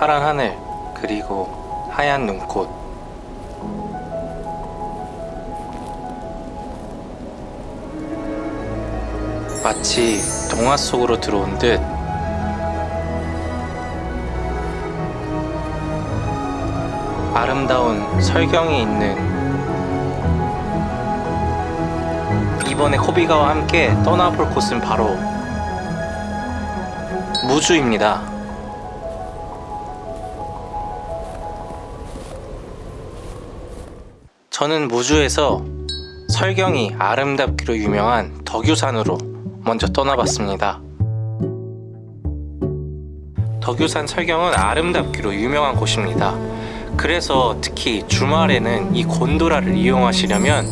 파란 하늘 그리고 하얀 눈꽃 마치 동화 속으로 들어온 듯 아름다운 설경이 있는 이번에 코비가와 함께 떠나볼 곳은 바로 무주입니다. 저는 무주에서 설경이 아름답기로 유명한 덕유산으로 먼저 떠나봤습니다. 덕유산 설경은 아름답기로 유명한 곳입니다. 그래서 특히 주말에는 이 곤도라를 이용하시려면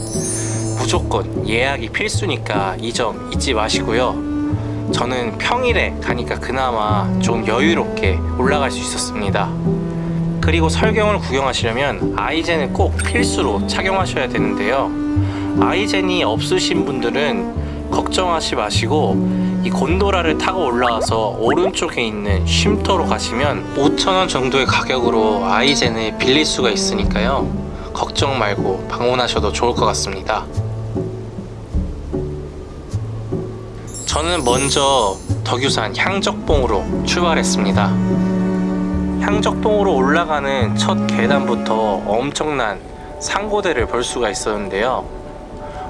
무조건 예약이 필수니까 이 점 잊지 마시고요. 저는 평일에 가니까 그나마 좀 여유롭게 올라갈 수 있었습니다. 그리고 설경을 구경하시려면 아이젠을 꼭 필수로 착용하셔야 되는데요. 아이젠이 없으신 분들은 걱정하지 마시고 이 곤도라를 타고 올라와서 오른쪽에 있는 쉼터로 가시면 5,000원 정도의 가격으로 아이젠을 빌릴 수가 있으니까요. 걱정 말고 방문하셔도 좋을 것 같습니다. 저는 먼저 덕유산 향적봉으로 출발했습니다. 향적봉으로 올라가는 첫 계단부터 엄청난 상고대를 볼 수가 있었는데요.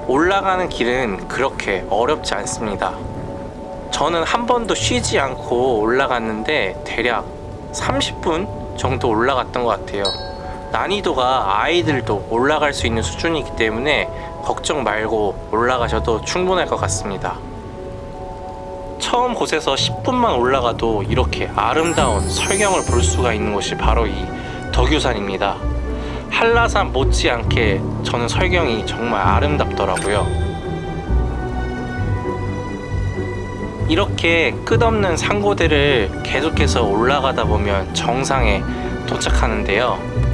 올라가는 길은 그렇게 어렵지 않습니다. 저는 한 번도 쉬지 않고 올라갔는데 대략 30분 정도 올라갔던 것 같아요. 난이도가 아이들도 올라갈 수 있는 수준이기 때문에 걱정 말고 올라가셔도 충분할 것 같습니다. 처음 곳에서 10분만 올라가도 이렇게 아름다운 설경을 볼 수가 있는 곳이 바로 이 덕유산입니다. 한라산 못지않게 저는 설경이 정말 아름답더라고요. 이렇게 끝없는 상고대를 계속해서 올라가다 보면 정상에 도착하는데요.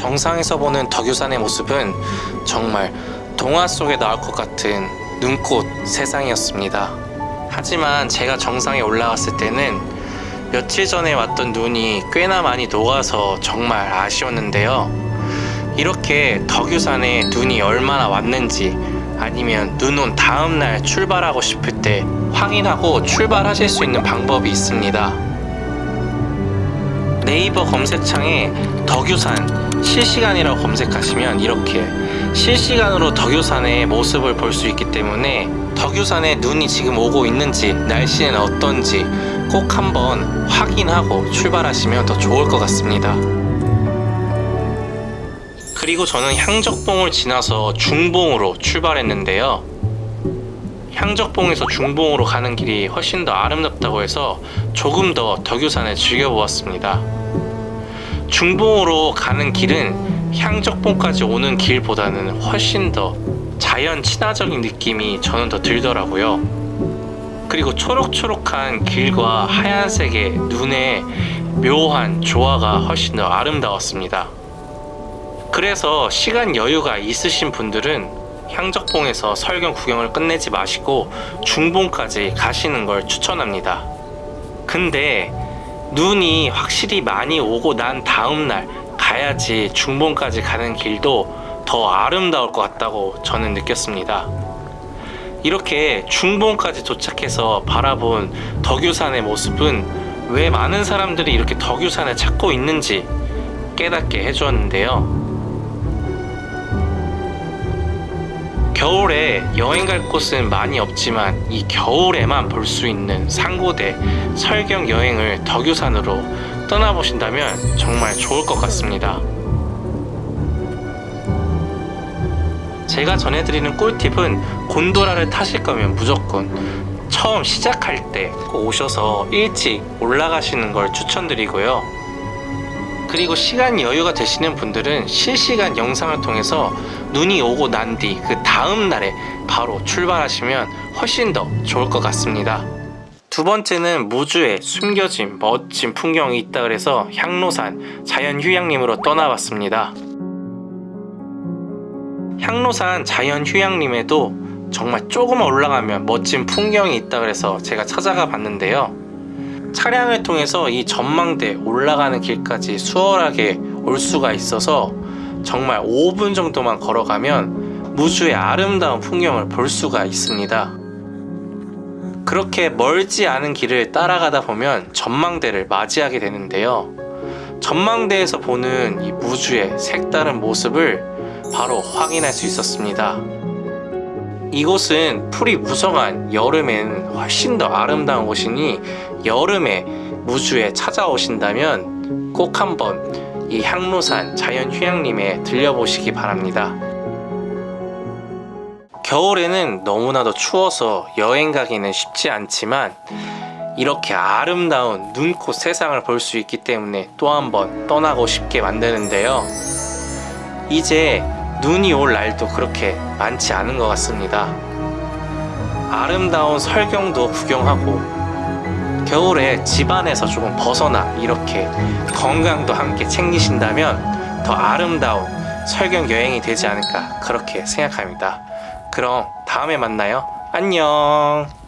정상에서 보는 덕유산의 모습은 정말 동화 속에 나올 것 같은 눈꽃 세상이었습니다. 하지만 제가 정상에 올라갔을 때는 며칠 전에 왔던 눈이 꽤나 많이 녹아서 정말 아쉬웠는데요. 이렇게 덕유산에 눈이 얼마나 왔는지 아니면 눈 온 다음날 출발하고 싶을 때 확인하고 출발하실 수 있는 방법이 있습니다. 네이버 검색창에 덕유산 실시간이라고 검색하시면 이렇게 실시간으로 덕유산의 모습을 볼 수 있기 때문에 덕유산에 눈이 지금 오고 있는지 날씨는 어떤지 꼭 한번 확인하고 출발하시면 더 좋을 것 같습니다. 그리고 저는 향적봉을 지나서 중봉으로 출발했는데요 향적봉에서 중봉으로 가는 길이 훨씬 더 아름답다고 해서 조금 더 덕유산을 즐겨보았습니다. 중봉으로 가는 길은 향적봉까지 오는 길보다는 훨씬 더 자연 친화적인 느낌이 저는 더 들더라고요. 그리고 초록초록한 길과 하얀색의 눈의 묘한 조화가 훨씬 더 아름다웠습니다. 그래서 시간 여유가 있으신 분들은 향적봉에서 설경 구경을 끝내지 마시고 중봉까지 가시는 걸 추천합니다. 근데 눈이 확실히 많이 오고 난 다음날 가야지 중봉까지 가는 길도 더 아름다울 것 같다고 저는 느꼈습니다. 이렇게 중봉까지 도착해서 바라본 덕유산의 모습은 왜 많은 사람들이 이렇게 덕유산을 찾고 있는지 깨닫게 해주었는데요 겨울에 여행 갈 곳은 많이 없지만 이 겨울에만 볼 수 있는 상고대 설경 여행을 덕유산으로 떠나보신다면 정말 좋을 것 같습니다. 제가 전해드리는 꿀팁은 곤도라를 타실 거면 무조건 처음 시작할 때 꼭 오셔서 일찍 올라가시는 걸 추천드리고요 그리고 시간 여유가 되시는 분들은 실시간 영상을 통해서 눈이 오고 난 뒤 그 다음 날에 바로 출발하시면 훨씬 더 좋을 것 같습니다 두 번째는 무주에 숨겨진 멋진 풍경이 있다 그래서 향로산 자연휴양림으로 떠나봤습니다 향로산 자연 휴양림에도 정말 조금만 올라가면 멋진 풍경이 있다 그래서 제가 찾아가 봤는데요. 차량을 통해서 이 전망대 올라가는 길까지 수월하게 올 수가 있어서 정말 5분 정도만 걸어가면 무주의 아름다운 풍경을 볼 수가 있습니다. 그렇게 멀지 않은 길을 따라가다 보면 전망대를 맞이하게 되는데요. 전망대에서 보는 이 무주의 색다른 모습을 바로 확인할 수 있었습니다. 이곳은 풀이 무성한 여름엔 훨씬 더 아름다운 곳이니 여름에 무주에 찾아오신다면 꼭 한번 이 향로산 자연휴양림에 들려보시기 바랍니다. 겨울에는 너무나도 추워서 여행 가기는 쉽지 않지만 이렇게 아름다운 눈꽃 세상을 볼 수 있기 때문에 또 한번 떠나고 싶게 만드는데요. 이제 눈이 올 날도 그렇게 많지 않은 것 같습니다. 아름다운 설경도 구경하고 겨울에 집안에서 조금 벗어나 이렇게 건강도 함께 챙기신다면 더 아름다운 설경 여행이 되지 않을까 그렇게 생각합니다. 그럼 다음에 만나요. 안녕.